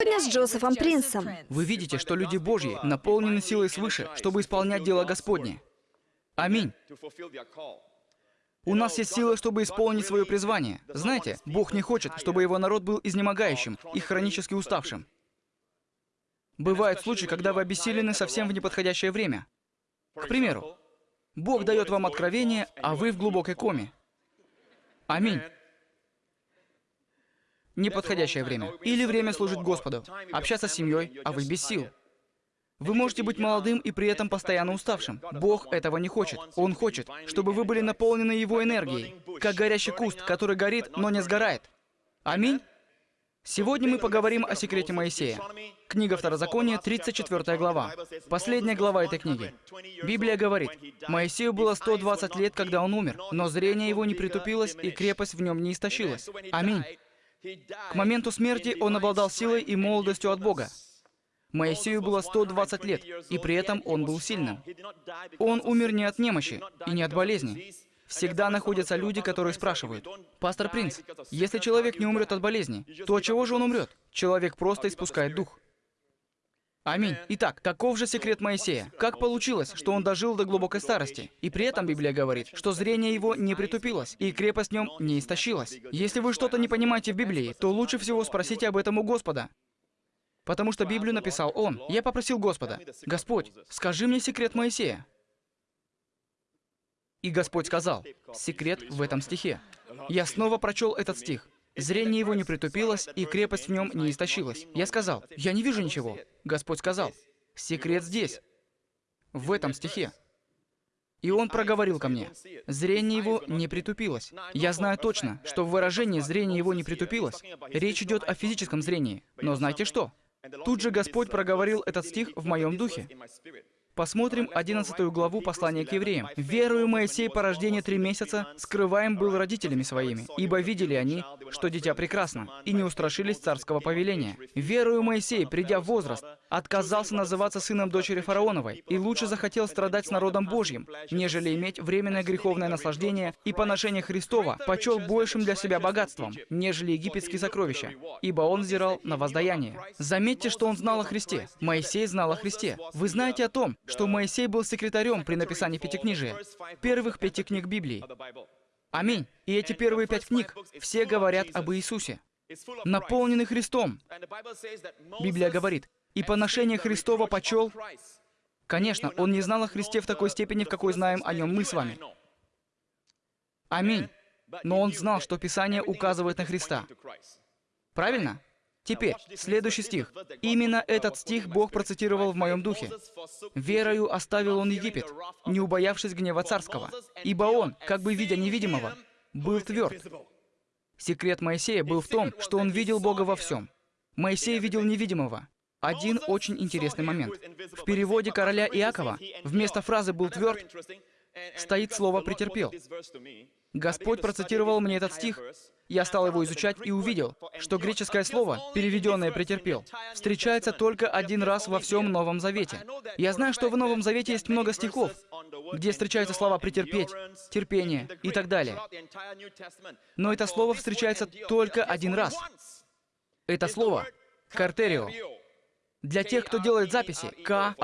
Сегодня с Джозефом Принсом. Вы видите, что люди Божьи наполнены силой свыше, чтобы исполнять дело Господне. Аминь. У нас есть сила, чтобы исполнить свое призвание. Знаете, Бог не хочет, чтобы его народ был изнемогающим и хронически уставшим. Бывают случаи, когда вы обессилены совсем в неподходящее время. К примеру, Бог дает вам откровение, а вы в глубокой коме. Аминь неподходящее время. Или время служить Господу, общаться с семьей, а вы без сил. Вы можете быть молодым и при этом постоянно уставшим. Бог этого не хочет. Он хочет, чтобы вы были наполнены Его энергией, как горящий куст, который горит, но не сгорает. Аминь? Сегодня мы поговорим о секрете Моисея. Книга Второзакония, 34 глава. Последняя глава этой книги. Библия говорит, Моисею было 120 лет, когда он умер, но зрение его не притупилось, и крепость в нем не истощилась. Аминь. К моменту смерти он обладал силой и молодостью от Бога. Моисею было 120 лет, и при этом он был сильным. Он умер не от немощи и не от болезни. Всегда находятся люди, которые спрашивают, «Пастор Принц, если человек не умрет от болезни, то от чего же он умрет?» Человек просто испускает дух. Аминь. Итак, каков же секрет Моисея? Как получилось, что он дожил до глубокой старости? И при этом Библия говорит, что зрение его не притупилось, и крепость в нем не истощилась. Если вы что-то не понимаете в Библии, то лучше всего спросите об этом у Господа. Потому что Библию написал он. Я попросил Господа, «Господь, скажи мне секрет Моисея». И Господь сказал, секрет в этом стихе. Я снова прочел этот стих. Зрение его не притупилось, и крепость в нем не истощилась. Я сказал, я не вижу ничего. Господь сказал, секрет здесь, в этом стихе. И он проговорил ко мне, зрение его не притупилось. Я знаю точно, что в выражении «зрение его не притупилось» речь идет о физическом зрении. Но знаете что? Тут же Господь проговорил этот стих в моем духе. Посмотрим 11 главу послания к евреям. «Верую Моисей по рождении три месяца скрываем был родителями своими, ибо видели они, что дитя прекрасно, и не устрашились царского повеления. Верую Моисей, придя в возраст, отказался называться сыном дочери фараоновой, и лучше захотел страдать с народом Божьим, нежели иметь временное греховное наслаждение и поношение Христова почел большим для себя богатством, нежели египетские сокровища, ибо он взирал на воздаяние». Заметьте, что он знал о Христе. Моисей знал о Христе. Вы знаете о том, что Моисей был секретарем при написании пятикнижия, первых пяти книг Библии. Аминь. И эти первые пять книг все говорят об Иисусе, наполнены Христом. Библия говорит, «И поношение Христова почел...» Конечно, он не знал о Христе в такой степени, в какой знаем о нем мы с вами. Аминь. Но он знал, что Писание указывает на Христа. Правильно? Теперь, следующий стих. Именно этот стих Бог процитировал в моем духе. «Верою оставил он Египет, не убоявшись гнева царского, ибо он, как бы видя невидимого, был тверд». Секрет Моисея был в том, что он видел Бога во всем. Моисей видел невидимого. Один очень интересный момент. В переводе короля Иакова вместо фразы «был тверд» стоит слово «претерпел». Господь процитировал мне этот стих, я стал его изучать и увидел, что греческое слово, переведенное «претерпел», встречается только один раз во всем Новом Завете. Я знаю, что в Новом Завете есть много стихов, где встречаются слова «претерпеть», «терпение» и так далее. Но это слово встречается только один раз. Это слово «картерио». Для тех, кто делает записи, К-А-Р-Т-Р-И-О,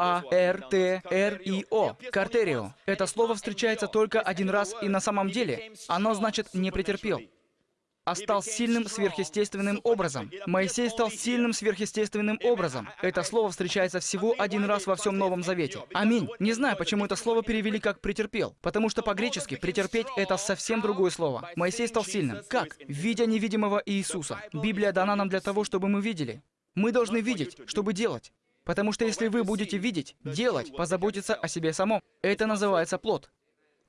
картерио. Это слово встречается только один раз, и на самом деле оно значит «не претерпел» а стал сильным сверхъестественным образом. Моисей стал сильным сверхъестественным образом. Это слово встречается всего один раз во всем Новом Завете. Аминь. Не знаю, почему это слово перевели как «претерпел», потому что по-гречески «претерпеть» — это совсем другое слово. Моисей стал сильным. Как? Видя невидимого Иисуса. Библия дана нам для того, чтобы мы видели. Мы должны видеть, чтобы делать. Потому что если вы будете видеть, делать, позаботиться о себе самом, это называется плод.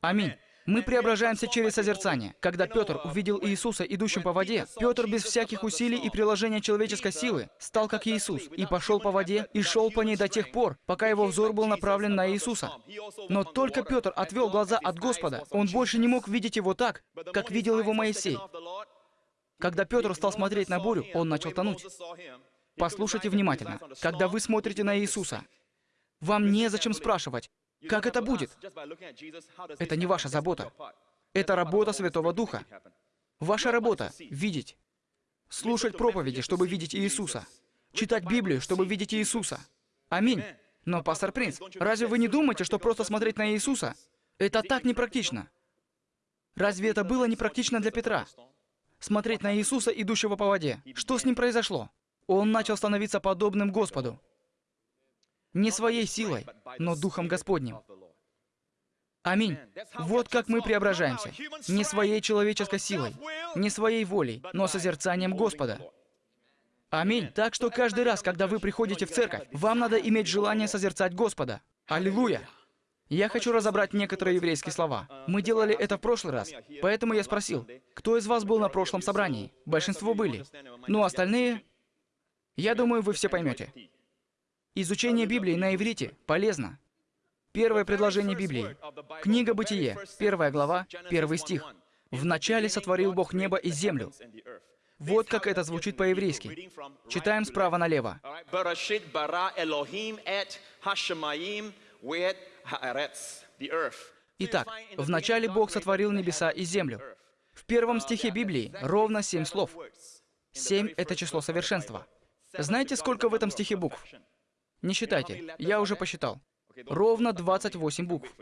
Аминь. Мы преображаемся через созерцание. Когда Петр увидел Иисуса, идущим по воде, Петр без всяких усилий и приложения человеческой силы стал как Иисус и пошел по воде и шел по ней до тех пор, пока его взор был направлен на Иисуса. Но только Петр отвел глаза от Господа. Он больше не мог видеть его так, как видел его Моисей. Когда Петр стал смотреть на бурю, он начал тонуть. Послушайте внимательно. Когда вы смотрите на Иисуса, вам незачем спрашивать, как это будет? Это не ваша забота. Это работа Святого Духа. Ваша работа — видеть. Слушать проповеди, чтобы видеть Иисуса. читать Библию, чтобы видеть Иисуса. Аминь. Но, пастор Принц, разве вы не думаете, что просто смотреть на Иисуса — это так непрактично? Разве это было непрактично для Петра? Смотреть на Иисуса, идущего по воде. Что с ним произошло? Он начал становиться подобным Господу. Не своей силой, но Духом Господним. Аминь. Вот как мы преображаемся. Не своей человеческой силой, не своей волей, но созерцанием Господа. Аминь. Так что каждый раз, когда вы приходите в церковь, вам надо иметь желание созерцать Господа. Аллилуйя. Я хочу разобрать некоторые еврейские слова. Мы делали это в прошлый раз, поэтому я спросил, кто из вас был на прошлом собрании? Большинство были. Ну, остальные... Я думаю, вы все поймете. Изучение Библии на иврите полезно. Первое предложение Библии. Книга Бытие, первая глава, первый стих. «Вначале сотворил Бог небо и землю». Вот как это звучит по-еврейски. Читаем справа налево. Итак, вначале Бог сотворил небеса и землю. В первом стихе Библии ровно семь слов. Семь — это число совершенства. Знаете, сколько в этом стихе букв? Не считайте, я уже посчитал. Ровно 28 букв.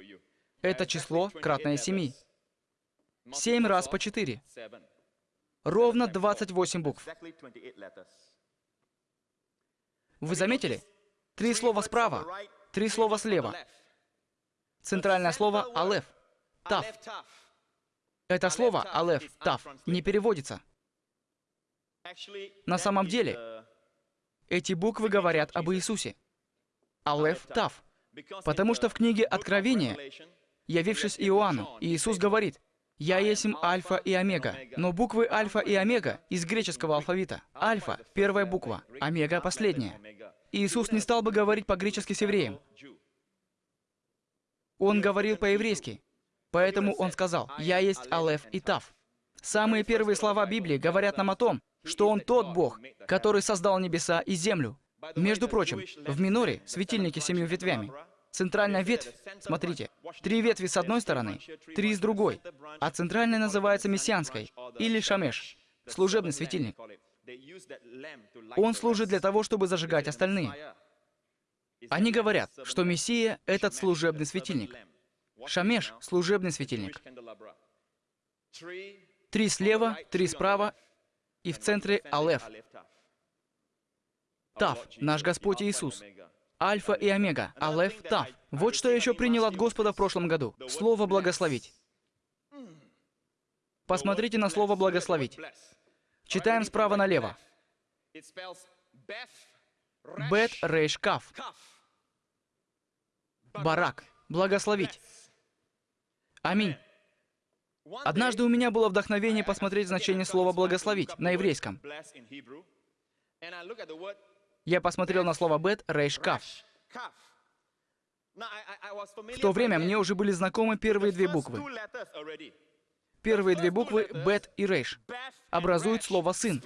Это число кратное 7. 7 раз по 4. Ровно 28 букв. Вы заметили? Три слова справа, три слова слева. Центральное слово «алеф» — «тав». Это слово «алеф», «тав» не переводится. На самом деле, эти буквы говорят об Иисусе. «Алеф», «тав». Потому что в книге Откровения, явившись Иоанну, Иисус говорит, «Я есть Альфа и Омега». Но буквы Альфа и Омега из греческого алфавита. Альфа — первая буква, Омега — последняя. Иисус не стал бы говорить по-гречески с евреем. Он говорил по-еврейски. Поэтому он сказал, «Я есть Алеф и Тав». Самые первые слова Библии говорят нам о том, что Он тот Бог, который создал небеса и землю. Между прочим, в миноре светильники с семью ветвями. Центральная ветвь, смотрите, три ветви с одной стороны, три с другой, а центральная называется мессианской, или шамеш, служебный светильник. Он служит для того, чтобы зажигать остальные. Они говорят, что Мессия — этот служебный светильник. Шамеш — служебный светильник. Три слева, три справа, и в центре Алеф. Тав, наш Господь Иисус. Альфа и Омега, Алеф, Тав. Вот что я еще принял от Господа в прошлом году. Слово «благословить». Посмотрите на слово «благословить». Читаем справа налево. Бет Рейш Каф. Барак. Благословить. Аминь. Однажды у меня было вдохновение посмотреть значение слова «благословить» на еврейском. Я посмотрел на слово «бет», «рейш», «каф». В то время мне уже были знакомы первые две буквы. Первые две буквы «бет» и «рейш» образуют слово «сын».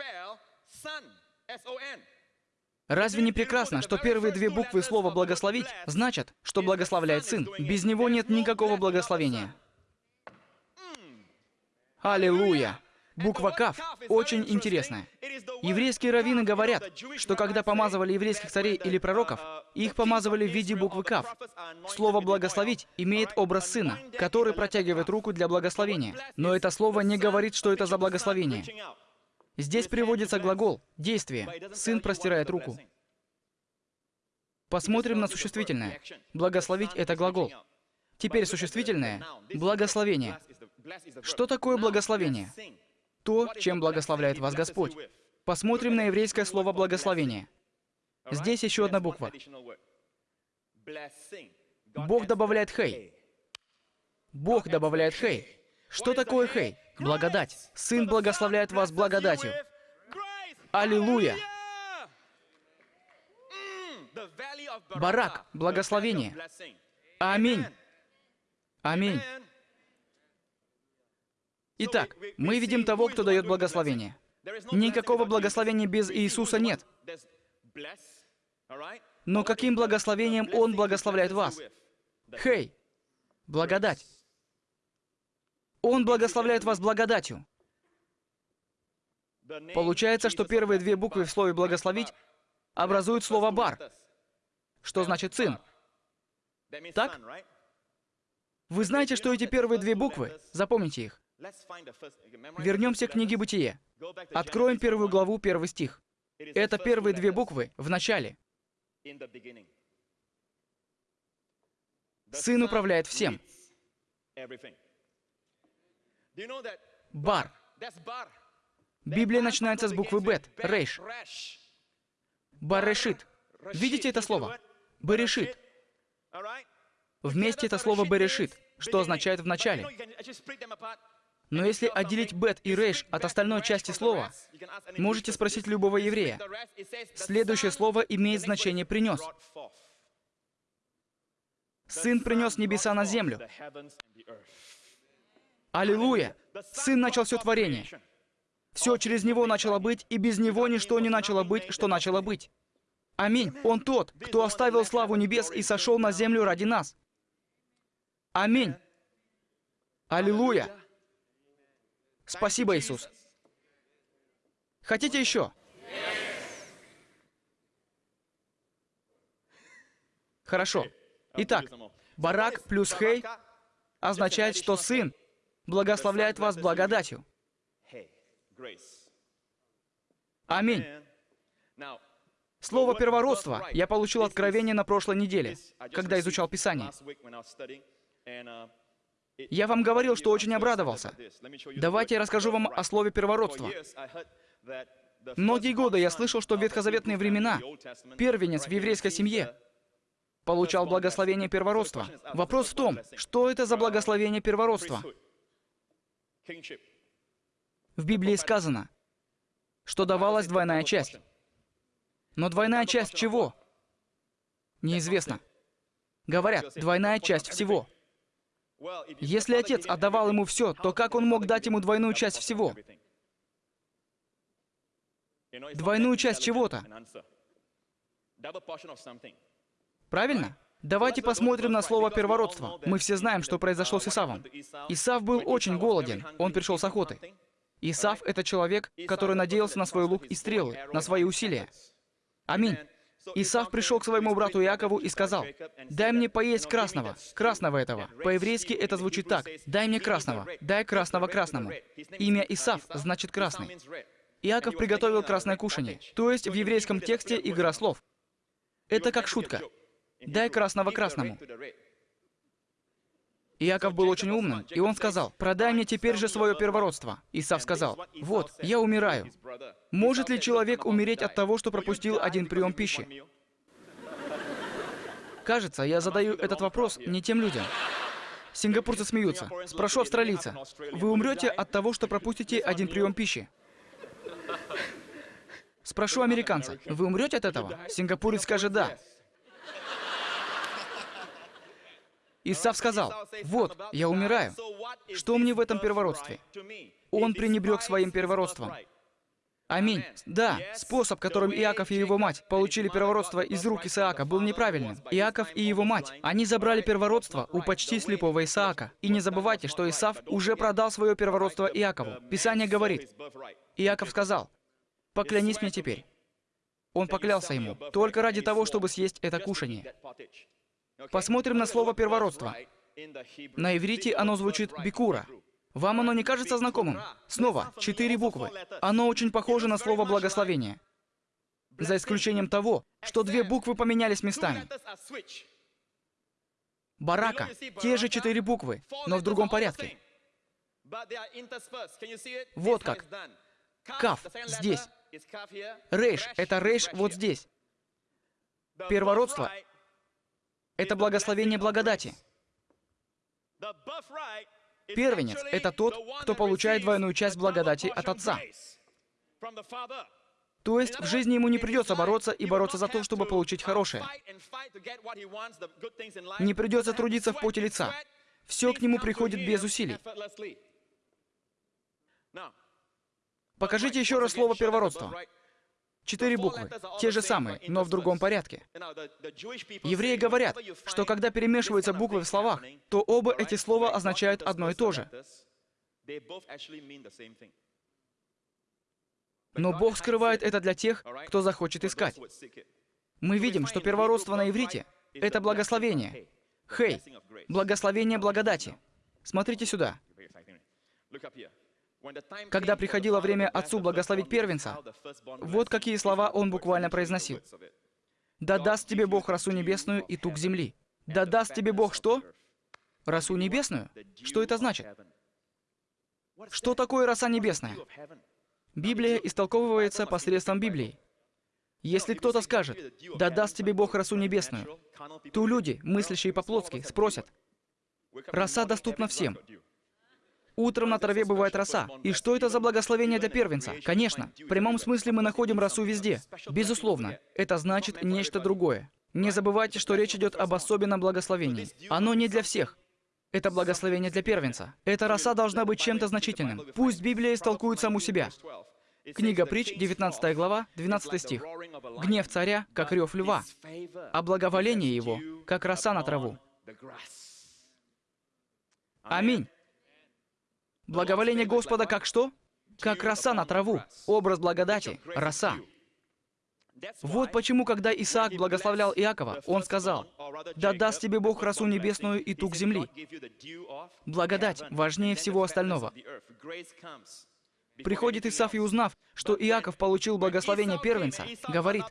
Разве не прекрасно, что первые две буквы слова «благословить» значат, что благословляет Сын? Без него нет никакого благословения. Аллилуйя! Буква «Кав» очень интересная. Еврейские раввины говорят, что когда помазывали еврейских царей или пророков, их помазывали в виде буквы «Кав». Слово «благословить» имеет образ сына, который протягивает руку для благословения. Но это слово не говорит, что это за благословение. Здесь приводится глагол «действие». Сын простирает руку. Посмотрим на существительное. Благословить — это глагол. Теперь существительное — благословение. Что такое благословение? то, чем благословляет вас Господь. Посмотрим на еврейское слово «благословение». Здесь еще одна буква. Бог добавляет «хей». Бог добавляет «хей». Что такое «хей»? Благодать. Сын благословляет вас благодатью. Аллилуйя! Барак, благословение. Аминь. Аминь. Итак, мы видим того, кто дает благословение. Никакого благословения без Иисуса нет. Но каким благословением Он благословляет вас? Хей! Благодать. Он благословляет вас благодатью. Получается, что первые две буквы в слове «благословить» образуют слово «бар», что значит «сын». Так? Вы знаете, что эти первые две буквы? Запомните их. Вернемся к книге «Бытие». Откроем первую главу, первый стих. Это первые две буквы в начале. Сын управляет всем. Бар. Библия начинается с буквы Бет, Рейш. Барешит. Видите это слово? Берешит. Вместе это слово Берешит, что означает «в начале». Но если отделить бет и рейш от остальной части слова, можете спросить любого еврея. Следующее слово имеет значение «принес». Сын принес небеса на землю. Аллилуйя! Сын начал все творение. Все через Него начало быть, и без Него ничто не начало быть, что начало быть. Аминь. Он тот, кто оставил славу небес и сошел на землю ради нас. Аминь. Аллилуйя. Спасибо, Иисус. Хотите еще? Хорошо. Итак, Барак плюс Хей означает, что Сын благословляет вас благодатью. Аминь. Слово «первородство» я получил откровение на прошлой неделе, когда изучал Писание. Я вам говорил, что очень обрадовался. Давайте я расскажу вам о слове «первородство». Многие годы я слышал, что в ветхозаветные времена первенец в еврейской семье получал благословение первородства. Вопрос в том, что это за благословение первородства? В Библии сказано, что давалась двойная часть. Но двойная часть чего? Неизвестно. Говорят, двойная часть всего. Если отец отдавал ему все, то как он мог дать ему двойную часть всего? Двойную часть чего-то. Правильно? Давайте посмотрим на слово «первородство». Мы все знаем, что произошло с Исавом. Исав был очень голоден, он пришел с охоты. Исав — это человек, который надеялся на свой лук и стрелы, на свои усилия. Аминь. Исав пришел к своему брату Иакову и сказал, «Дай мне поесть красного, красного этого». По-еврейски это звучит так, «Дай мне красного, дай красного красному». Имя Исав значит «красный». Иаков приготовил красное кушание, то есть в еврейском тексте игра слов. Это как шутка. «Дай красного красному». Иаков был очень умным, и он сказал, «Продай мне теперь же свое первородство». Исав сказал, «Вот, я умираю. Может ли человек умереть от того, что пропустил один прием пищи?» Кажется, я задаю этот вопрос не тем людям. Сингапурцы смеются. Спрошу австралийца, «Вы умрете от того, что пропустите один прием пищи?» Спрошу американца, «Вы умрете от этого?» Сингапурец скажет «да». Исав сказал, «Вот, я умираю. Что мне в этом первородстве?» Он пренебрег своим первородством. Аминь. Да, способ, которым Иаков и его мать получили первородство из рук Исаака, был неправильным. Иаков и его мать, они забрали первородство у почти слепого Исаака. И не забывайте, что Исав уже продал свое первородство Иакову. Писание говорит, Иаков сказал, «Поклянись мне теперь». Он поклялся ему, только ради того, чтобы съесть это кушание. Посмотрим на слово «первородство». На иврите оно звучит «бикура». Вам оно не кажется знакомым? Снова, четыре буквы. Оно очень похоже на слово «благословение». За исключением того, что две буквы поменялись местами. Барака. Те же четыре буквы, но в другом порядке. Вот как. Каф здесь. Рейш — это рейш вот здесь. Первородство это благословение благодати. Первенец — это тот, кто получает двойную часть благодати от Отца. То есть в жизни ему не придется бороться и бороться за то, чтобы получить хорошее. Не придется трудиться в поте лица. Все к нему приходит без усилий. Покажите еще раз слово «первородство». Четыре буквы, те же самые, но в другом порядке. Евреи говорят, что когда перемешиваются буквы в словах, то оба эти слова означают одно и то же. Но Бог скрывает это для тех, кто захочет искать. Мы видим, что первородство на иврите — это благословение. Хей, благословение благодати. Смотрите сюда. Когда приходило время отцу благословить первенца, вот какие слова он буквально произносил. «Да даст тебе Бог росу небесную и тук земли». «Да даст тебе Бог что?» Росу небесную? Что это значит? Что такое роса небесная? Библия истолковывается посредством Библии. Если кто-то скажет, «Да даст тебе Бог росу небесную», то люди, мыслящие по-плотски, спросят, «Роса доступна всем, Утром на траве бывает роса. И что это за благословение для первенца? Конечно, в прямом смысле мы находим росу везде. Безусловно, это значит нечто другое. Не забывайте, что речь идет об особенном благословении. Оно не для всех. Это благословение для первенца. Эта роса должна быть чем-то значительным. Пусть Библия истолкует саму себя. Книга Притч, 19 глава, 12 стих. «Гнев царя, как рев льва, а благоволение его, как роса на траву». Аминь. Благоволение Господа как что? Как роса на траву. Образ благодати. Роса. Вот почему, когда Исаак благословлял Иакова, он сказал, «Да даст тебе Бог росу небесную и тук земли». Благодать важнее всего остального. Приходит Исаф и узнав, что Иаков получил благословение первенца, говорит,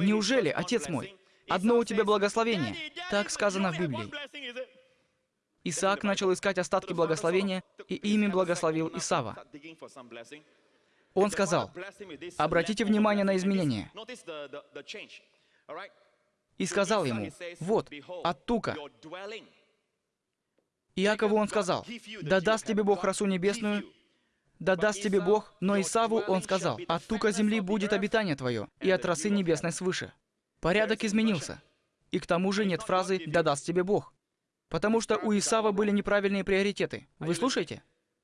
«Неужели, отец мой, одно у тебя благословение?» Так сказано в Библии. Исаак начал искать остатки благословения, и ими благословил Исава. Он сказал, обратите внимание на изменения. И сказал ему, вот, от тука. Иакову он сказал, да даст тебе Бог росу небесную, да даст тебе Бог, но Исаву он сказал, от тука земли будет обитание твое, и от росы небесной свыше. Порядок изменился. И к тому же нет фразы «да даст тебе Бог». Потому что у Исава были неправильные приоритеты. Вы слушаете?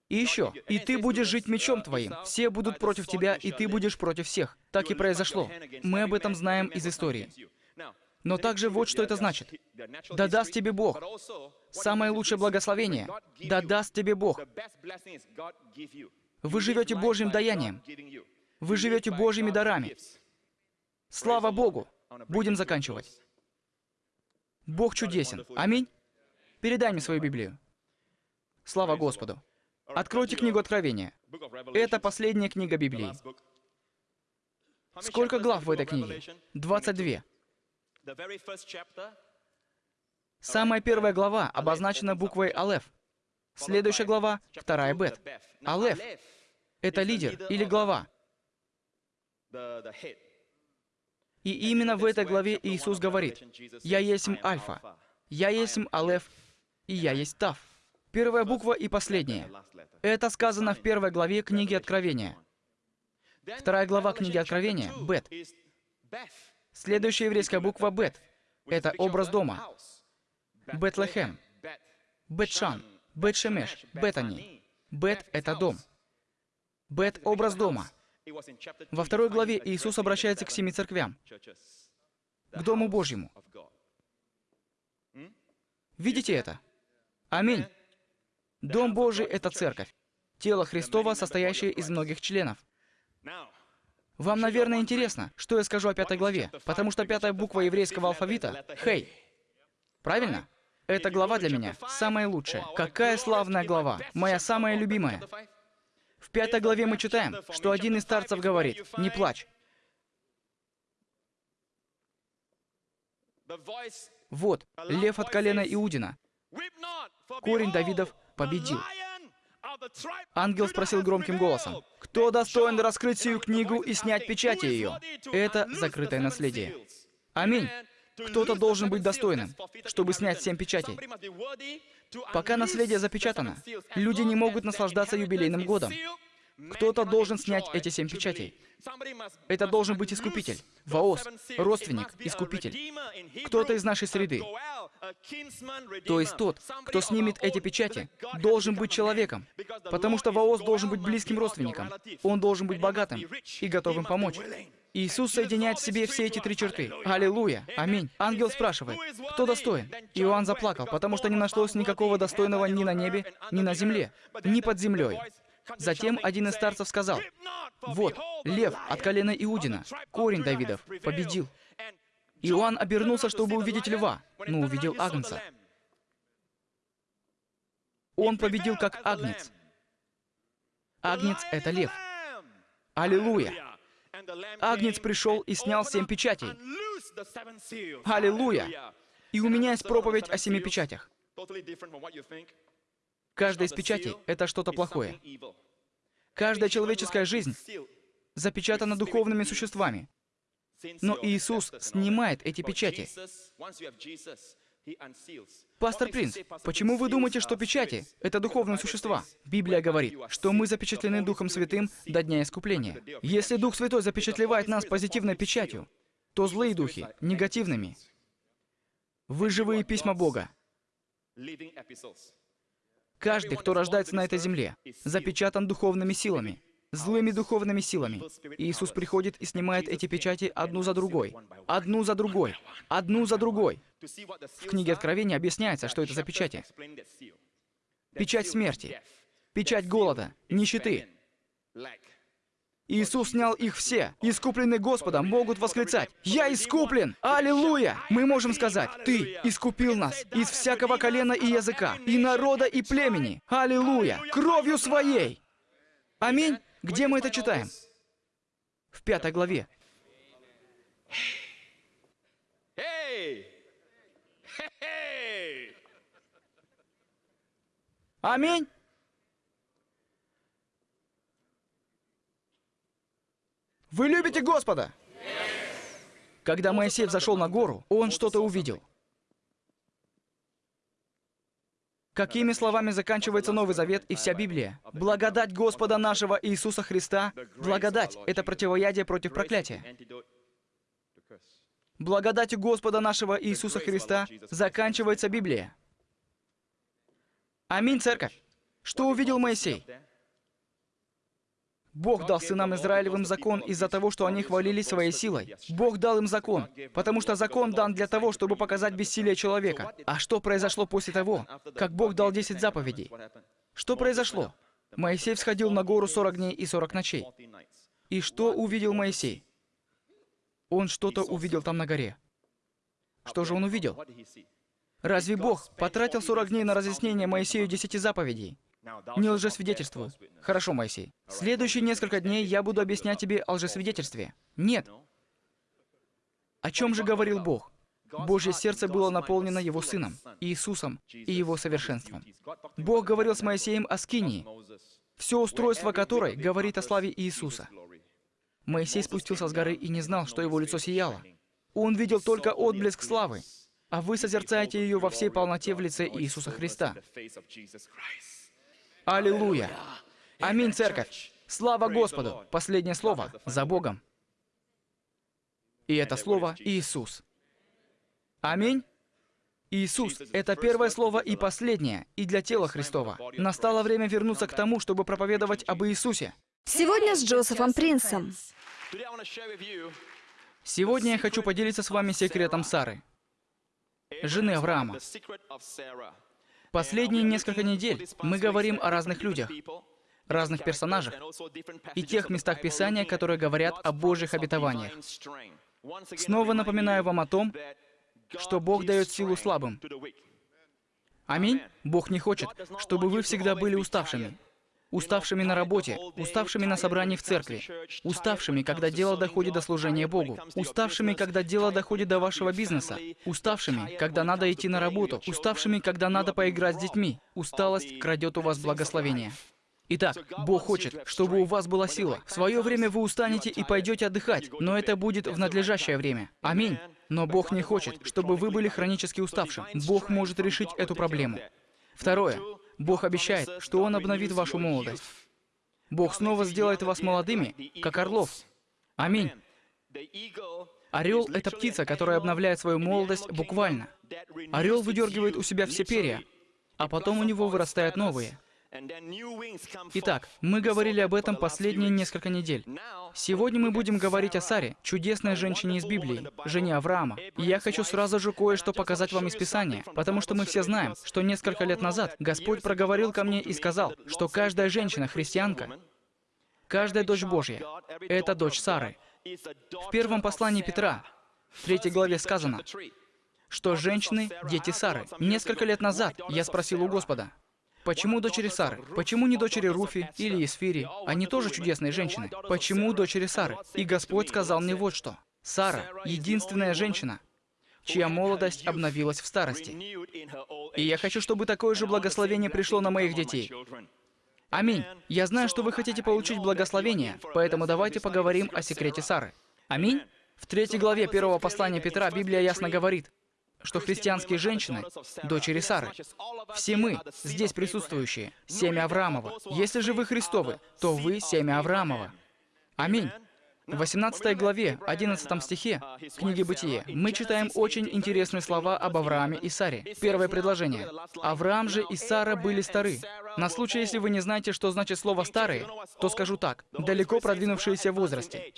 И еще, и ты будешь жить мечом твоим. Все будут против тебя, и ты будешь против всех. Так и произошло. Мы об этом знаем из истории. Но также вот что это значит. Да даст тебе Бог. Самое лучшее благословение. Да даст тебе Бог. Вы живете Божьим даянием. Вы живете Божьими дарами. Слава Богу! Будем заканчивать. Бог чудесен. Аминь. Передай мне свою Библию. Слава Господу. Откройте книгу Откровения. Это последняя книга Библии. Сколько глав в этой книге? 22. Самая первая глава обозначена буквой Алеф. Следующая глава — вторая Бет. Алеф — это лидер или глава. И именно в этой главе Иисус говорит, «Я есть Альфа, я есть Алеф, и я есть Тав. Первая буква и последняя. Это сказано в первой главе книги Откровения. Вторая глава книги Откровения — Бет. Следующая еврейская буква — Бет. Это образ дома. Бетлехем. Бетшан. Бетшемеш. Бетани. Бет — это дом. Бет — образ дома. Во второй главе Иисус обращается к семи церквям, к Дому Божьему. Видите это? Аминь. Дом Божий — это церковь. Тело Христова, состоящее из многих членов. Вам, наверное, интересно, что я скажу о пятой главе, потому что пятая буква еврейского алфавита — «Хей». Правильно? Эта глава для меня самая лучшая. Какая славная глава! Моя самая любимая. В пятой главе мы читаем, что один из старцев говорит, «Не плачь». Вот, лев от колена Иудина, Корень Давидов победил. Ангел спросил громким голосом, «Кто достоин раскрыть сию книгу и снять печати ее?» Это закрытое наследие. Аминь. Кто-то должен быть достойным, чтобы снять семь печатей. Пока наследие запечатано, люди не могут наслаждаться юбилейным годом. Кто-то должен снять эти семь печатей. Это должен быть искупитель, воос, родственник, искупитель. Кто-то из нашей среды. То есть тот, кто снимет эти печати, должен быть человеком, потому что воос должен быть близким родственником. Он должен быть богатым и готовым помочь. Иисус соединяет в себе все эти три черты. Аллилуйя! Аминь. Ангел спрашивает, кто достоин? Иоанн заплакал, потому что не нашлось никакого достойного ни на небе, ни на земле, ни под землей. Затем один из старцев сказал, «Вот, лев от колена Иудина, корень Давидов, победил». Иоанн обернулся, чтобы увидеть льва, но увидел агнца. Он победил как агнец. Агнец — это лев. Аллилуйя! Агнец пришел и снял семь печатей. Аллилуйя! И у меня есть проповедь о семи печатях. Каждая из печатей — это что-то плохое. Каждая человеческая жизнь запечатана духовными существами. Но Иисус снимает эти печати. Пастор Принц, почему вы думаете, что печати — это духовные существа? Библия говорит, что мы запечатлены Духом Святым до Дня Искупления. Если Дух Святой запечатлевает нас позитивной печатью, то злые духи — негативными. Вы живые письма Бога. Каждый, кто рождается на этой земле, запечатан духовными силами, злыми духовными силами. Иисус приходит и снимает эти печати одну за другой, одну за другой, одну за другой. В книге Откровения объясняется, что это за печати. Печать смерти, печать голода, нищеты, Иисус снял их все. Искупленные Господом могут восклицать «Я искуплен! Аллилуйя!» Мы можем сказать «Ты искупил нас из всякого колена и языка, и народа, и племени! Аллилуйя! Кровью своей!» Аминь! Где мы это читаем? В пятой главе. Аминь! Вы любите Господа? Когда Моисей взошел на гору, он что-то увидел. Какими словами заканчивается Новый Завет и вся Библия? Благодать Господа нашего Иисуса Христа. Благодать — это противоядие против проклятия. Благодатью Господа нашего Иисуса Христа заканчивается Библия. Аминь, церковь. Что увидел Моисей? Бог дал сынам Израилевым закон из-за того, что они хвалились своей силой. Бог дал им закон, потому что закон дан для того, чтобы показать бессилие человека. А что произошло после того, как Бог дал 10 заповедей? Что произошло? Моисей всходил на гору 40 дней и 40 ночей. И что увидел Моисей? Он что-то увидел там на горе. Что же он увидел? Разве Бог потратил 40 дней на разъяснение Моисею 10 заповедей? Не лжесвидетельствую. Хорошо, Моисей. Следующие несколько дней я буду объяснять тебе о лжесвидетельстве. Нет. О чем же говорил Бог? Божье сердце было наполнено Его Сыном, Иисусом и Его совершенством. Бог говорил с Моисеем о Скинии, все устройство которой говорит о славе Иисуса. Моисей спустился с горы и не знал, что его лицо сияло. Он видел только отблеск славы, а вы созерцаете ее во всей полноте в лице Иисуса Христа. Аллилуйя! Аминь, церковь! Слава Господу! Последнее слово за Богом. И это слово Иисус. Аминь. Иисус — это первое слово и последнее, и для тела Христова. Настало время вернуться к тому, чтобы проповедовать об Иисусе. Сегодня с Джозефом Принсом. Сегодня я хочу поделиться с вами секретом Сары, жены Авраама. Последние несколько недель мы говорим о разных людях, разных персонажах и тех местах Писания, которые говорят о Божьих обетованиях. Снова напоминаю вам о том, что Бог дает силу слабым. Аминь. Бог не хочет, чтобы вы всегда были уставшими уставшими на работе, уставшими на собрании в церкви, уставшими, когда дело доходит до служения Богу, уставшими, когда дело доходит до вашего бизнеса, уставшими, когда надо идти на работу, уставшими, когда надо поиграть с детьми. Усталость крадет у вас благословение. Итак, Бог хочет, чтобы у вас была сила. В свое время вы устанете и пойдете отдыхать, но это будет в надлежащее время. Аминь. Но Бог не хочет, чтобы вы были хронически уставшим. Бог может решить эту проблему. Второе. Бог обещает, что Он обновит вашу молодость. Бог снова сделает вас молодыми, как орлов. Аминь. Орел — это птица, которая обновляет свою молодость буквально. Орел выдергивает у себя все перья, а потом у него вырастают новые. Итак, мы говорили об этом последние несколько недель. Сегодня мы будем говорить о Саре, чудесной женщине из Библии, жене Авраама. И я хочу сразу же кое-что показать вам из Писания, потому что мы все знаем, что несколько лет назад Господь проговорил ко мне и сказал, что каждая женщина-христианка, каждая дочь Божья — это дочь Сары. В первом послании Петра, в третьей главе сказано, что женщины — дети Сары. Несколько лет назад я спросил у Господа, Почему дочери Сары? Почему не дочери Руфи или Исфири? Они тоже чудесные женщины. Почему дочери Сары? И Господь сказал мне вот что. Сара — единственная женщина, чья молодость обновилась в старости. И я хочу, чтобы такое же благословение пришло на моих детей. Аминь. Я знаю, что вы хотите получить благословение, поэтому давайте поговорим о секрете Сары. Аминь. В третьей главе первого послания Петра Библия ясно говорит, что христианские женщины — дочери Сары. Все мы, здесь присутствующие, семя Авраамова. Если же вы Христовы, то вы семя Авраамова. Аминь. В 18 главе, 11 стихе книги Бытие мы читаем очень интересные слова об Аврааме и Саре. Первое предложение. «Авраам же и Сара были стары». На случай, если вы не знаете, что значит слово «старые», то скажу так. Далеко продвинувшиеся в возрасте.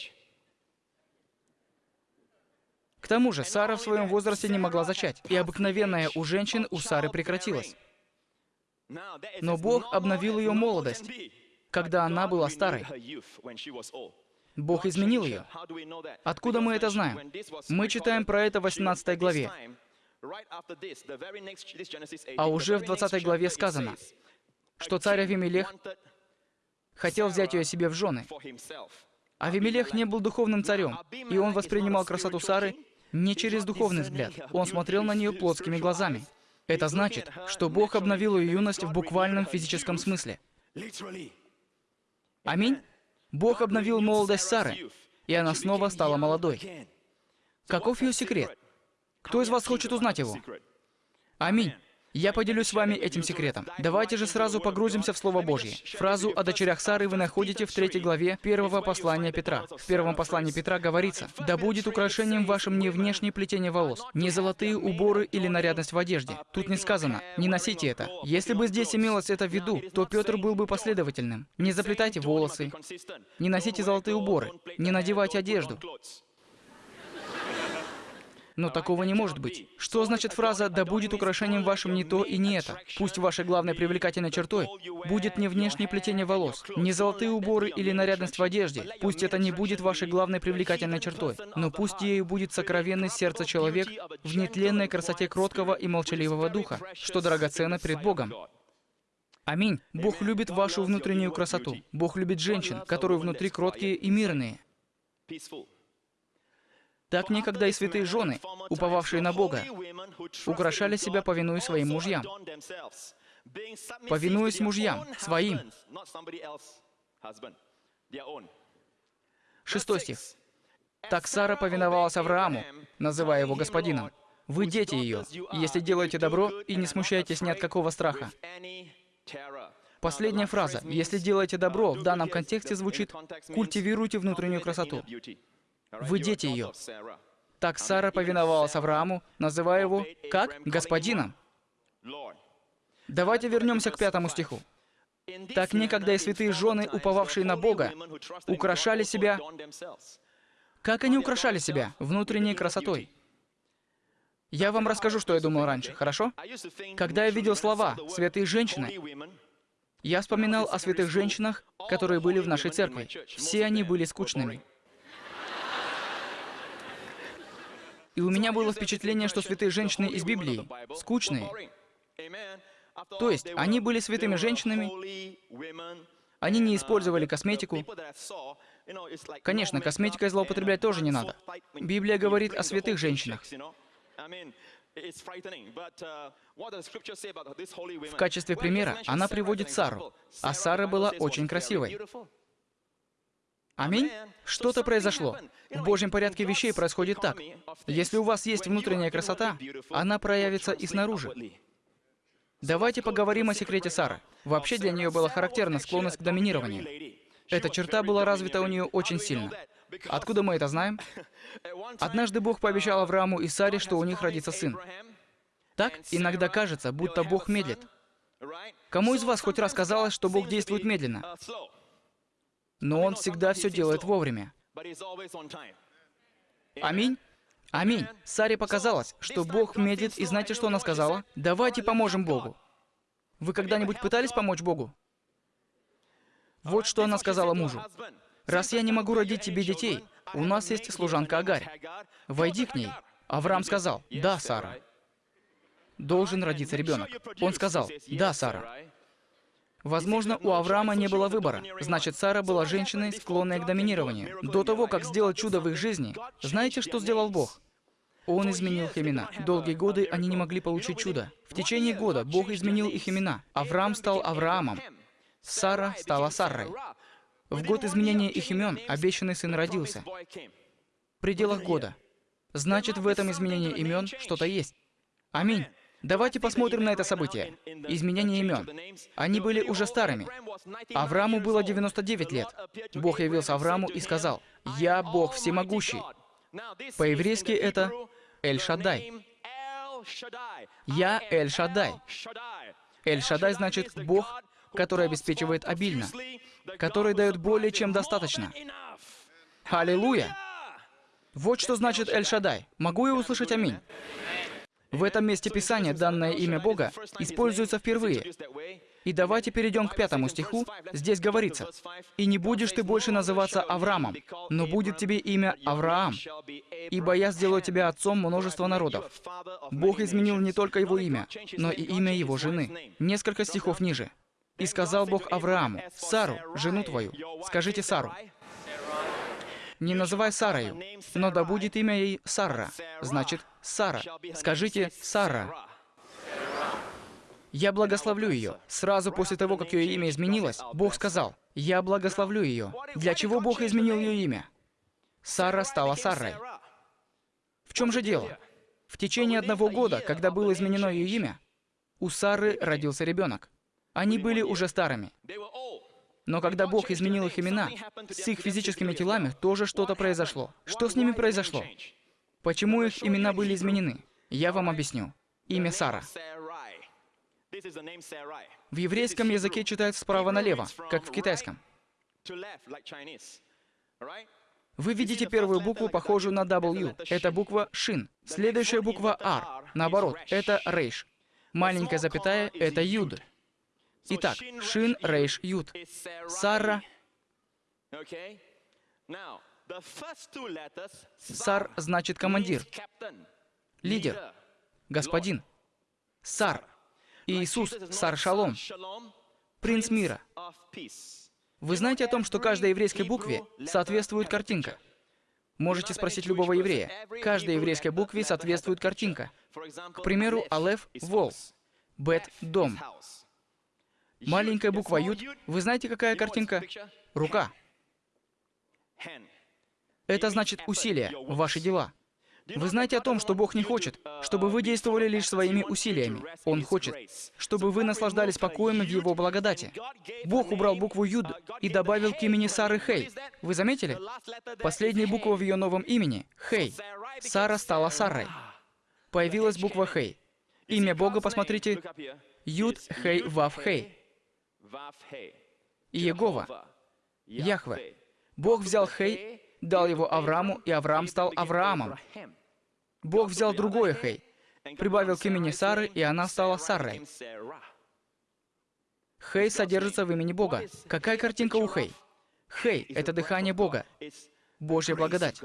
К тому же, Сара в своем возрасте не могла зачать, и обыкновенная у женщин у Сары прекратилась. Но Бог обновил ее молодость, когда она была старой. Бог изменил ее. Откуда мы это знаем? Мы читаем про это в 18 главе. А уже в 20 главе сказано, что царь Авимелех хотел взять ее себе в жены. Авимелех не был духовным царем, и он воспринимал красоту Сары не через духовный взгляд. Он смотрел на нее плотскими глазами. Это значит, что Бог обновил ее юность в буквальном физическом смысле. Аминь. Бог обновил молодость Сары, и она снова стала молодой. Каков ее секрет? Кто из вас хочет узнать его? Аминь. Я поделюсь с вами этим секретом. Давайте же сразу погрузимся в Слово Божье. Фразу о дочерях Сары вы находите в третьей главе первого послания Петра. В первом послании Петра говорится, «Да будет украшением вашим не внешнее плетение волос, не золотые уборы или нарядность в одежде». Тут не сказано, не носите это. Если бы здесь имелось это в виду, то Петр был бы последовательным. Не заплетайте волосы, не носите золотые уборы, не надевайте одежду. Но такого не может быть. Что значит фраза «да будет украшением вашим не то и не это»? Пусть вашей главной привлекательной чертой будет не внешнее плетение волос, не золотые уборы или нарядность в одежде. Пусть это не будет вашей главной привлекательной чертой, но пусть ею будет сокровенный сердце человек в нетленной красоте кроткого и молчаливого духа, что драгоценно перед Богом. Аминь. Бог любит вашу внутреннюю красоту. Бог любит женщин, которые внутри кроткие и мирные. Так некогда и святые жены, уповавшие на Бога, украшали себя, повинуясь своим мужьям. Повинуясь мужьям, своим. Шестой стих. Так Сара повиновалась Аврааму, называя его господином. Вы дети ее, если делаете добро и не смущаетесь ни от какого страха. Последняя фраза «если делаете добро» в данном контексте звучит «культивируйте внутреннюю красоту». Вы дети ее. Так Сара повиновалась Аврааму, называя его как? Господином. Давайте вернемся к пятому стиху. Так некогда и святые жены, уповавшие на Бога, украшали себя. Как они украшали себя? Внутренней красотой. Я вам расскажу, что я думал раньше, хорошо? Когда я видел слова «святые женщины», я вспоминал о святых женщинах, которые были в нашей церкви. Все они были скучными. И у меня было впечатление, что святые женщины из Библии скучные. То есть, они были святыми женщинами, они не использовали косметику. Конечно, косметикой злоупотреблять тоже не надо. Библия говорит о святых женщинах. В качестве примера она приводит Сару, а Сара была очень красивой. Аминь. Что-то произошло. В Божьем порядке вещей происходит так. Если у вас есть внутренняя красота, она проявится и снаружи. Давайте поговорим о секрете Сары. Вообще для нее была характерна склонность к доминированию. Эта черта была развита у нее очень сильно. Откуда мы это знаем? Однажды Бог пообещал Аврааму и Саре, что у них родится сын. Так иногда кажется, будто Бог медлит. Кому из вас хоть раз казалось, что Бог действует медленно? Но Он всегда все делает вовремя. Аминь. Аминь. Саре показалось, что Бог медлит, и знаете, что она сказала? Давайте поможем Богу. Вы когда-нибудь пытались помочь Богу? Вот что она сказала мужу. «Раз я не могу родить тебе детей, у нас есть служанка Агарь. Войди к ней». Авраам сказал, «Да, Сара». Должен родиться ребенок. Он сказал, «Да, Сара». Возможно, у Авраама не было выбора. Значит, Сара была женщиной, склонной к доминированию. До того, как сделать чудо в их жизни, знаете, что сделал Бог? Он изменил их имена. Долгие годы они не могли получить чудо. В течение года Бог изменил их имена. Авраам стал Авраамом. Сара стала Саррой. В год изменения их имен обещанный сын родился. В пределах года. Значит, в этом изменении имен что-то есть. Аминь. Давайте посмотрим на это событие. Изменение имен. Они были уже старыми. Аврааму было 99 лет. Бог явился Аврааму и сказал, «Я Бог всемогущий». По-еврейски это Эль-Шадай. «Я Эль-Шадай». Эль-Шадай значит «Бог, который обеспечивает обильно, который дает более чем достаточно». Аллилуйя! Вот что значит Эль-Шадай. Могу я услышать аминь? В этом месте Писания данное имя Бога используется впервые. И давайте перейдем к пятому стиху. Здесь говорится, «И не будешь ты больше называться Авраамом, но будет тебе имя Авраам, ибо я сделаю тебя отцом множества народов». Бог изменил не только его имя, но и имя его жены. Несколько стихов ниже. «И сказал Бог Аврааму, Сару, жену твою, скажите Сару, не называй Сарою, но да будет имя ей Сарра, значит, Сара. Скажите Сара. Я благословлю ее. Сразу после того, как ее имя изменилось, Бог сказал, я благословлю ее. Для чего Бог изменил ее имя? Сара стала Сарой. В чем же дело? В течение одного года, когда было изменено ее имя, у Сары родился ребенок. Они были уже старыми. Но когда Бог изменил их имена, с их физическими телами тоже что-то произошло. Что с ними произошло? Почему их имена были изменены? Я вам объясню. Имя Сара. В еврейском языке читают справа налево, как в китайском. Вы видите первую букву, похожую на W. Это буква Шин. Следующая буква R. Наоборот, это Рейш. Маленькая запятая — это Юд. Итак, Шин, Рейш, Юд. Сара. Сар значит командир, лидер, господин. Сар. Иисус, Сар Шалом, принц мира. Вы знаете о том, что каждой еврейской букве соответствует картинка? Можете спросить любого еврея. Каждой еврейской букве соответствует картинка. К примеру, Алеф — вол, Бет — дом, Маленькая буква Юд. Вы знаете, какая картинка? Рука. Это значит усилия, ваши дела. Вы знаете о том, что Бог не хочет, чтобы вы действовали лишь своими усилиями. Он хочет, чтобы вы наслаждались покоем в Его благодати. Бог убрал букву Юд и добавил к имени Сары Хей. Вы заметили? Последняя буква в ее новом имени — Хей. Сара стала Сарой. Появилась буква Хей. Имя Бога, посмотрите, Юд Хей Вав Хей. Иегова, Яхве. Бог взял Хей, дал его Аврааму, и Авраам стал Авраамом. Бог взял другое Хей, прибавил к имени Сары, и она стала Сарой. Хей содержится в имени Бога. Какая картинка у Хей? Хей — это дыхание Бога, Божья благодать.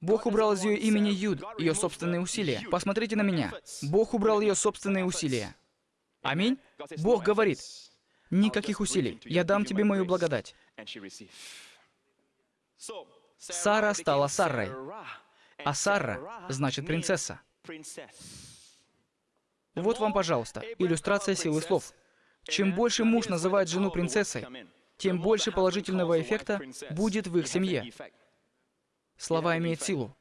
Бог убрал из ее имени Юд, ее собственные усилия. Посмотрите на меня. Бог убрал ее собственные усилия. Аминь? Бог говорит, Никаких усилий. Я дам тебе мою благодать. Сара стала Саррой, а Сара значит принцесса. Вот вам, пожалуйста, иллюстрация силы слов. Чем больше муж называет жену принцессой, тем больше положительного эффекта будет в их семье. Слова имеют силу.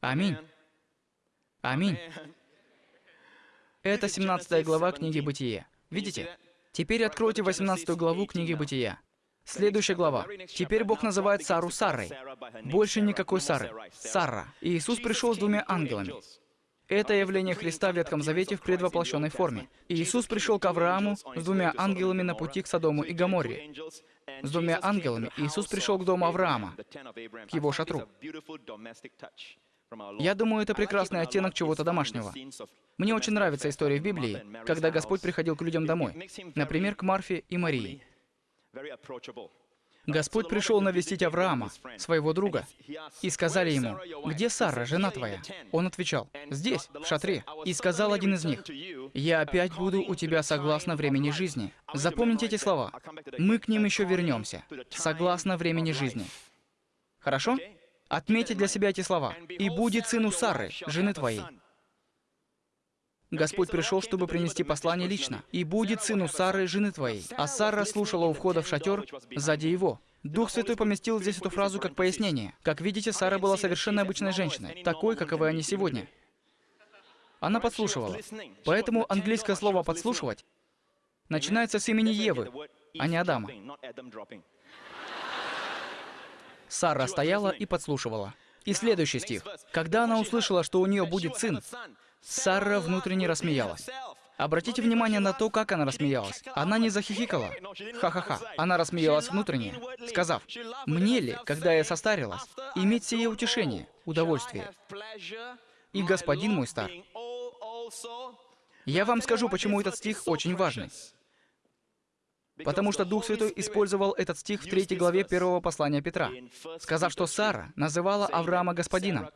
Аминь. Аминь. Это 17 глава книги Бытие. Видите? Теперь откройте 18 главу книги Бытия. Следующая глава. Теперь Бог называет Сару Сарой. Больше никакой Сары. Сара. Иисус пришел с двумя ангелами. Это явление Христа в Ветхом Завете в предвоплощенной форме. Иисус пришел к Аврааму с двумя ангелами на пути к Содому и Гоморре. С двумя ангелами Иисус пришел к дому Авраама, к его шатру. Я думаю, это прекрасный оттенок чего-то домашнего. Мне очень нравится история в Библии, когда Господь приходил к людям домой, например, к Марфе и Марии. Господь пришел навестить Авраама, своего друга, и сказали ему, «Где Сара, жена твоя?» Он отвечал, «Здесь, в шатре». И сказал один из них, «Я опять буду у тебя согласно времени жизни». Запомните эти слова. Мы к ним еще вернемся. Согласно времени жизни. Хорошо? Отметьте для себя эти слова. «И будет сын у Сары, жены твоей». Господь пришел, чтобы принести послание лично. «И будет сыну Сары, жены твоей». А Сара слушала у входа в шатер сзади его. Дух Святой поместил здесь эту фразу как пояснение. Как видите, Сара была совершенно обычной женщиной, такой, каковы они сегодня. Она подслушивала. Поэтому английское слово «подслушивать» начинается с имени Евы, а не Адама. Сара стояла и подслушивала. И следующий стих. «Когда она услышала, что у нее будет сын, Сара внутренне рассмеялась. Обратите внимание на то, как она рассмеялась. Она не захихикала. Ха-ха-ха. Она рассмеялась внутренне, сказав, «Мне ли, когда я состарилась, иметь сие утешение, удовольствие? И господин мой стар». Я вам скажу, почему этот стих очень важный. Потому что Дух Святой использовал этот стих в третьей главе первого послания Петра, сказав, что Сара называла Авраама господином.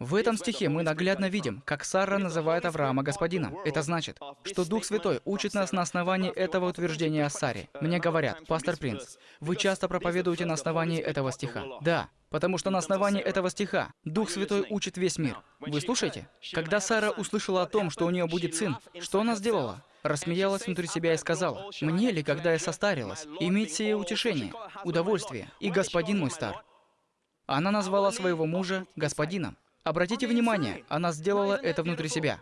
В этом стихе мы наглядно видим, как Сара называет Авраама господином. Это значит, что Дух Святой учит нас на основании этого утверждения о Саре. Мне говорят, пастор Принц, вы часто проповедуете на основании этого стиха. Да, потому что на основании этого стиха Дух Святой учит весь мир. Вы слушаете? Когда Сара услышала о том, что у нее будет сын, что она сделала? Рассмеялась внутри себя и сказала, «Мне ли, когда я состарилась, иметь сие утешение, удовольствие, и господин мой стар?» Она назвала своего мужа господином. Обратите внимание, она сделала это внутри себя.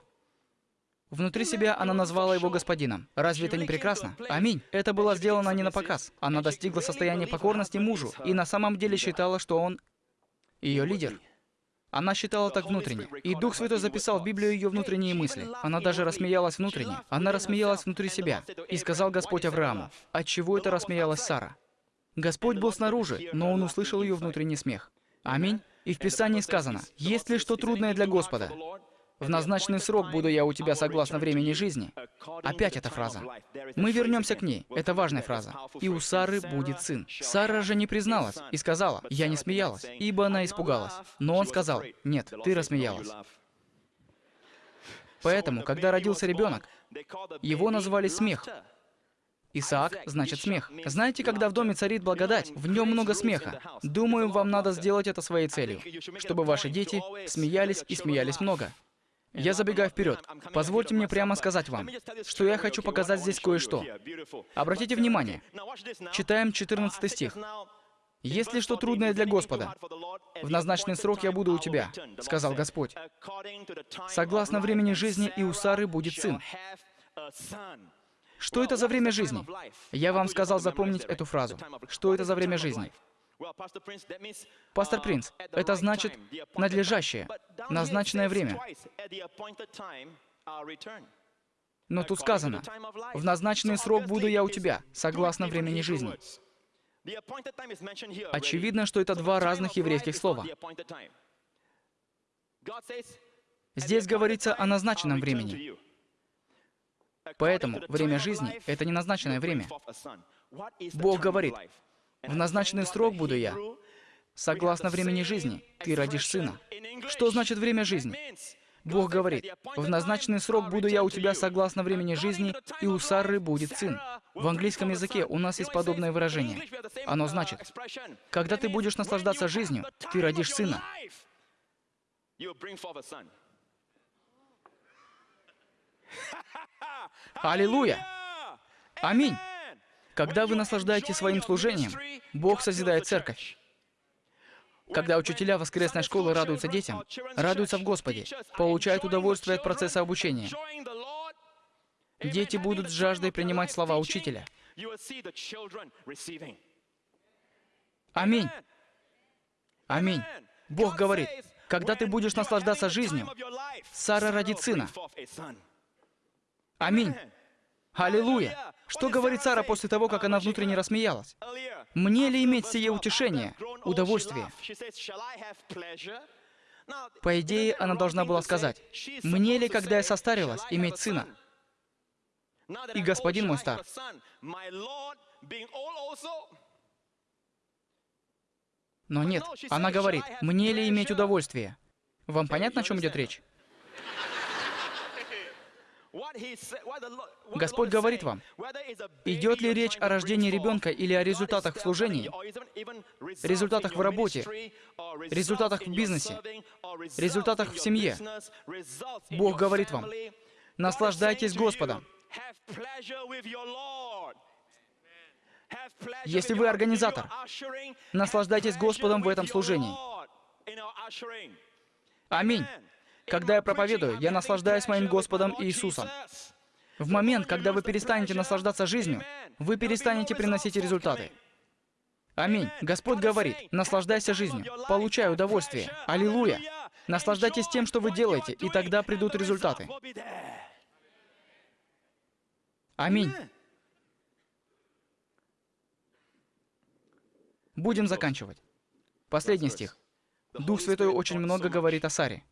Внутри себя она назвала его господином. Разве это не прекрасно? Аминь. Это было сделано не на показ. Она достигла состояния покорности мужу и на самом деле считала, что он ее лидер. Она считала так внутренне. И Дух Святой записал в Библию ее внутренние мысли. Она даже рассмеялась внутренне. Она рассмеялась внутри себя. И сказал Господь Аврааму, от чего это рассмеялась Сара? Господь был снаружи, но он услышал ее внутренний смех. Аминь. И в Писании сказано, «Есть ли что трудное для Господа? В назначенный срок буду я у тебя согласно времени жизни». Опять эта фраза. Мы вернемся к ней. Это важная фраза. «И у Сары будет сын». Сара же не призналась и сказала, «Я не смеялась», ибо она испугалась. Но он сказал, «Нет, ты рассмеялась». Поэтому, когда родился ребенок, его назвали «смех», Исаак значит смех. Знаете, когда в доме царит благодать, в нем много смеха. Думаю, вам надо сделать это своей целью, чтобы ваши дети смеялись и смеялись много. Я забегаю вперед. Позвольте мне прямо сказать вам, что я хочу показать здесь кое-что. Обратите внимание. Читаем 14 стих. «Если что трудное для Господа, в назначенный срок я буду у тебя, — сказал Господь. Согласно времени жизни и у Сары будет сын. Что это за время жизни? Я вам сказал запомнить эту фразу. Что это за время жизни? Пастор Принц, это значит надлежащее, назначенное время. Но тут сказано, «В назначенный срок буду я у тебя, согласно времени жизни». Очевидно, что это два разных еврейских слова. Здесь говорится о назначенном времени. Поэтому время жизни — это не назначенное время. Бог говорит, «В назначенный срок буду я, согласно времени жизни, ты родишь сына». Что значит время жизни? Бог говорит, «В назначенный срок буду я у тебя согласно времени жизни, и у Сары будет сын». В английском языке у нас есть подобное выражение. Оно значит, «Когда ты будешь наслаждаться жизнью, ты родишь сына». Аллилуйя! Аминь! Когда вы наслаждаетесь своим служением, Бог созидает церковь. Когда учителя воскресной школы радуются детям, радуются в Господе, получают удовольствие от процесса обучения, дети будут с жаждой принимать слова учителя. Аминь. Аминь. Бог говорит, Когда ты будешь наслаждаться жизнью, Сара родит сына. Аминь. Аллилуйя. Что говорит Сара после того, как она внутренне рассмеялась? Мне ли иметь сие утешение, удовольствие? По идее, она должна была сказать, «Мне ли, когда я состарилась, иметь сына?» И господин мой стар. Но нет, она говорит, «Мне ли иметь удовольствие?» Вам понятно, о чем идет речь? Господь говорит вам, идет ли речь о рождении ребенка или о результатах в служении, результатах в работе, результатах в бизнесе, результатах в семье. Бог говорит вам, наслаждайтесь Господом. Если вы организатор, наслаждайтесь Господом в этом служении. Аминь. Когда я проповедую, я наслаждаюсь моим Господом Иисусом. В момент, когда вы перестанете наслаждаться жизнью, вы перестанете приносить результаты. Аминь. Господь говорит, наслаждайся жизнью, получай удовольствие. Аллилуйя. Наслаждайтесь тем, что вы делаете, и тогда придут результаты. Аминь. Будем заканчивать. Последний стих. Дух Святой очень много говорит о Саре.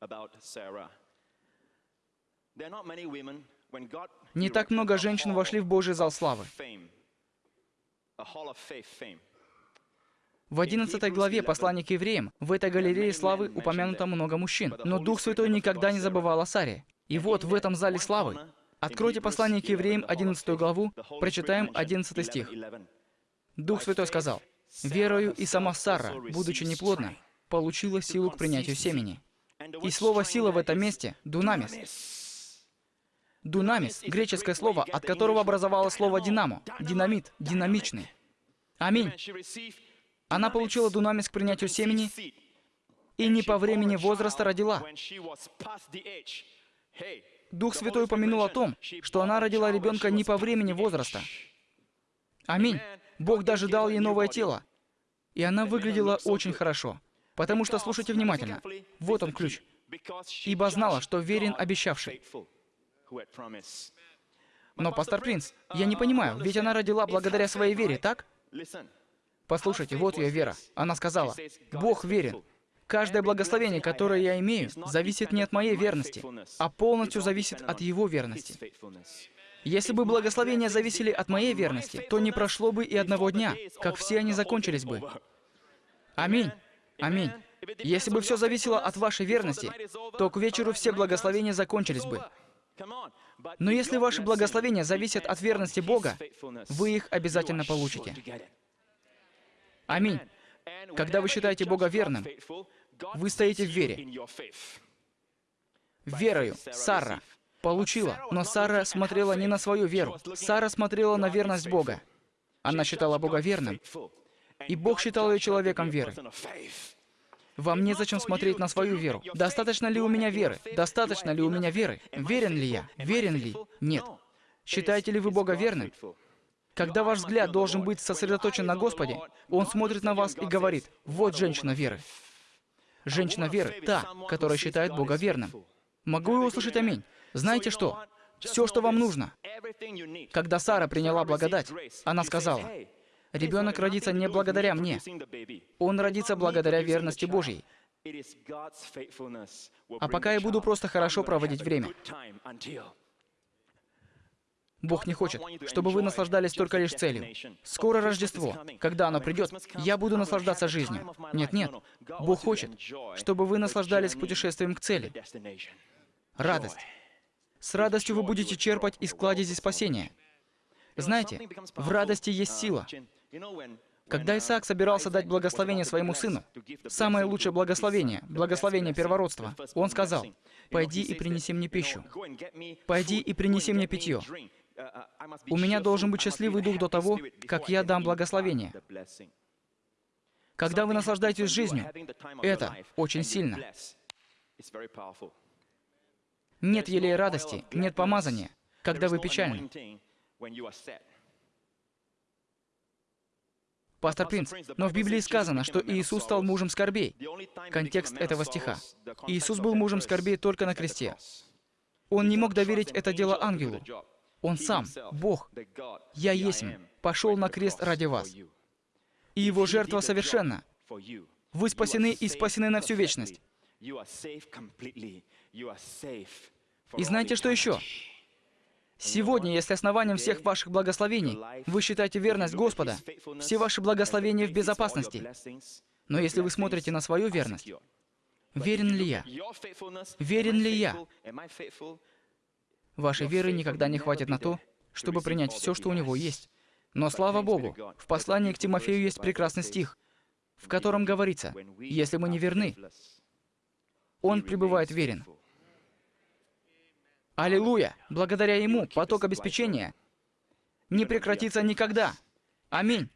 Не так много женщин вошли в Божий зал славы. В 11 главе послания к евреям в этой галерее славы упомянуто много мужчин, но Дух Святой никогда не забывал о Саре. И вот в этом зале славы, откройте послание к евреям 11 главу, прочитаем 11 стих. Дух Святой сказал, «Верою и сама Сара, будучи неплодна, получила силу к принятию семени». И слово «сила» в этом месте — «дунамис». Дунамис — греческое слово, от которого образовалось слово «динамо», динамит, динамичный. Аминь. Она получила дунамис к принятию семени и не по времени возраста родила. Дух Святой упомянул о том, что она родила ребенка не по времени возраста. Аминь. Бог даже дал ей новое тело. И она выглядела очень хорошо. Потому что, слушайте внимательно, вот он ключ. «Ибо знала, что верен обещавший». Но, пастор Принц, я не понимаю, ведь она родила благодаря своей вере, так? Послушайте, вот ее вера. Она сказала, «Бог верен. Каждое благословение, которое я имею, зависит не от моей верности, а полностью зависит от Его верности. Если бы благословения зависели от моей верности, то не прошло бы и одного дня, как все они закончились бы. Аминь. Аминь. Если бы все зависело от вашей верности, то к вечеру все благословения закончились бы. Но если ваши благословения зависят от верности Бога, вы их обязательно получите. Аминь. Когда вы считаете Бога верным, вы стоите в вере. Верою Сара получила, но Сара смотрела не на свою веру. Сара смотрела на верность Бога. Она считала Бога верным, и Бог считал ее человеком веры. Вам незачем смотреть на свою веру. Достаточно ли у меня веры? Достаточно ли у меня веры? Верен ли я? Верен ли? Нет. Считаете ли вы Бога верным? Когда ваш взгляд должен быть сосредоточен на Господе, Он смотрит на вас и говорит, «Вот женщина веры». Женщина веры — та, которая считает Бога верным. Могу я услышать аминь? Знаете что? Все, что вам нужно. Когда Сара приняла благодать, она сказала, «Ребенок родится не благодаря мне. Он родится благодаря верности Божьей. А пока я буду просто хорошо проводить время. Бог не хочет, чтобы вы наслаждались только лишь целью. Скоро Рождество. Когда оно придет, я буду наслаждаться жизнью. Нет-нет. Бог хочет, чтобы вы наслаждались путешествием к цели. Радость. С радостью вы будете черпать из кладези спасения. Знаете, в радости есть сила. Когда Исаак собирался дать благословение своему сыну, самое лучшее благословение, благословение первородства, он сказал, «Пойди и принеси мне пищу. Пойди и принеси мне питье. У меня должен быть счастливый дух до того, как я дам благословение. Когда вы наслаждаетесь жизнью, это очень сильно. Нет елея радости, нет помазания, когда вы печальны. Пастор Принц, но в Библии сказано, что Иисус стал мужем скорбей. Контекст этого стиха. Иисус был мужем скорбей только на кресте. Он не мог доверить это дело ангелу. Он сам, Бог, «Я есмь, пошел на крест ради вас». И его жертва совершенна. Вы спасены и спасены на всю вечность. И знаете, что еще? Сегодня, если основанием всех ваших благословений вы считаете верность Господа, все ваши благословения в безопасности. Но если вы смотрите на свою верность, верен ли я? Верен ли я? Вашей веры никогда не хватит на то, чтобы принять все, что у него есть. Но слава Богу, в послании к Тимофею есть прекрасный стих, в котором говорится, если мы не верны, он пребывает верен. Аллилуйя! Благодаря Ему поток обеспечения не прекратится никогда. Аминь.